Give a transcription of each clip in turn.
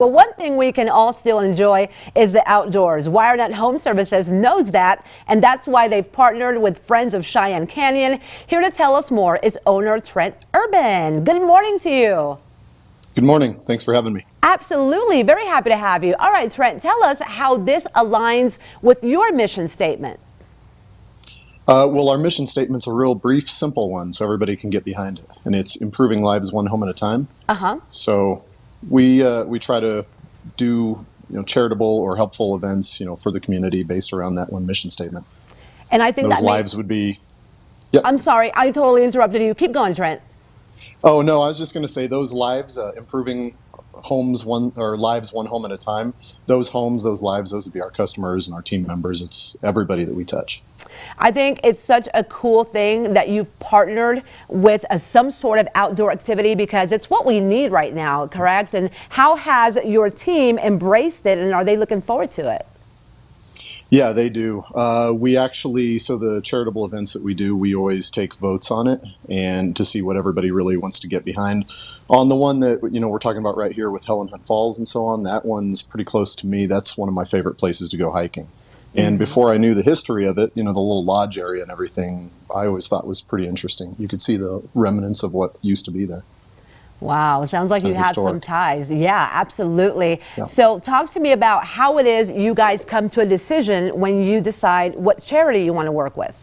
Well, one thing we can all still enjoy is the outdoors. WireNut Home Services knows that, and that's why they've partnered with Friends of Cheyenne Canyon. Here to tell us more is owner Trent Urban. Good morning to you. Good morning. Thanks for having me. Absolutely. Very happy to have you. All right, Trent, tell us how this aligns with your mission statement. Uh, well, our mission statement's a real brief, simple one, so everybody can get behind it. And it's improving lives one home at a time. Uh-huh. So we uh, we try to do you know charitable or helpful events you know for the community based around that one mission statement. And I think those that lives would be. Yep. I'm sorry, I totally interrupted you. Keep going, Trent. Oh no, I was just going to say those lives uh, improving homes one or lives one home at a time. Those homes, those lives, those would be our customers and our team members. It's everybody that we touch. I think it's such a cool thing that you've partnered with a, some sort of outdoor activity because it's what we need right now, correct? And how has your team embraced it and are they looking forward to it? Yeah, they do. Uh, we actually, so the charitable events that we do, we always take votes on it and to see what everybody really wants to get behind. On the one that, you know, we're talking about right here with Helen Hunt Falls and so on, that one's pretty close to me. That's one of my favorite places to go hiking. And mm-hmm. before I knew the history of it, you know, the little lodge area and everything, I always thought was pretty interesting. You could see the remnants of what used to be there. Wow, sounds like you have some ties. Yeah, absolutely. Yeah. So talk to me about how it is you guys come to a decision when you decide what charity you want to work with.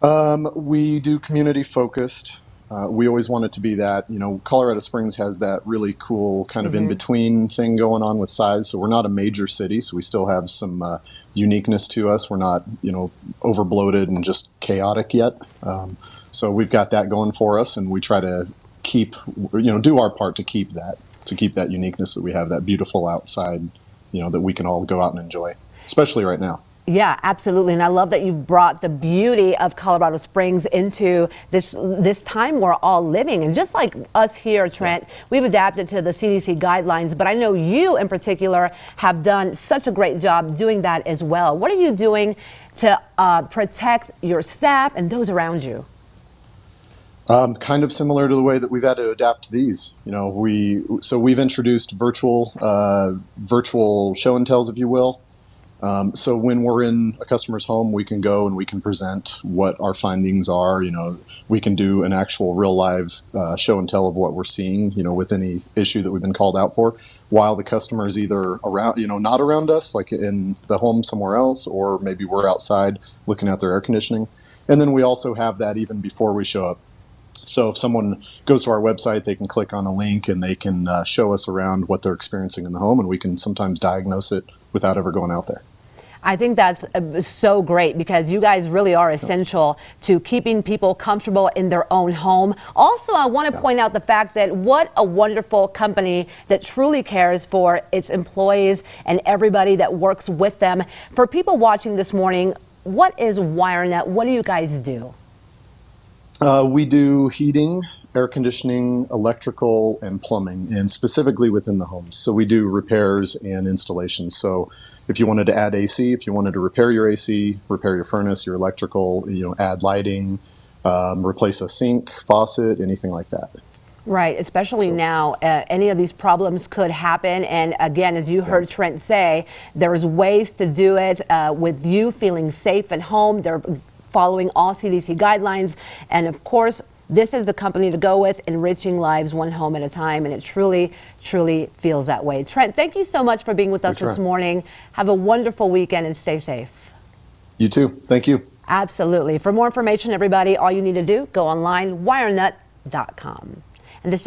Um, we do community focused. Uh, we always want it to be that, you know, Colorado Springs has that really cool kind of mm -hmm. in between thing going on with size. So we're not a major city, so we still have some uh, uniqueness to us. We're not, you know, over bloated and just chaotic yet. Um, so we've got that going for us, and we try to keep, you know, do our part to keep that, to keep that uniqueness that we have, that beautiful outside, you know, that we can all go out and enjoy, especially right now. Yeah, absolutely. And I love that you've brought the beauty of Colorado Springs into this this time we're all living. And just like us here, Trent, we've adapted to the CDC guidelines, but I know you in particular have done such a great job doing that as well. What are you doing to uh, protect your staff and those around you? Um, kind of similar to the way that we've had to adapt to these. You know, we so we've introduced virtual uh, virtual show and tells, if you will. Um, so when we're in a customer's home, we can go and we can present what our findings are. You know, we can do an actual real live uh, show and tell of what we're seeing. You know, with any issue that we've been called out for, while the customer is either around, you know, not around us, like in the home somewhere else, or maybe we're outside looking at their air conditioning. And then we also have that even before we show up. So if someone goes to our website, they can click on a link and they can uh, show us around what they're experiencing in the home, and we can sometimes diagnose it without ever going out there. I think that's uh, so great because you guys really are essential to keeping people comfortable in their own home. Also, I want to yeah. point out the fact that what a wonderful company that truly cares for its employees and everybody that works with them. For people watching this morning, what is WireNut? What do you guys do? Uh, we do heating, air conditioning, electrical, and plumbing, and specifically within the homes. So we do repairs and installations. So if you wanted to add AC, if you wanted to repair your AC, repair your furnace, your electrical, you know, add lighting, um, replace a sink, faucet, anything like that. Right, especially so, now, uh, any of these problems could happen. And again, as you heard Trent say, there's ways to do it uh, with you feeling safe at home. They're following all CDC guidelines. And of course, this is the company to go with, enriching lives one home at a time, and it truly, truly feels that way. Trent, thank you so much for being with us this morning. Have a wonderful weekend and stay safe. You too. Thank you. Absolutely. For more information, everybody, all you need to do, go online, wirenut.com. And this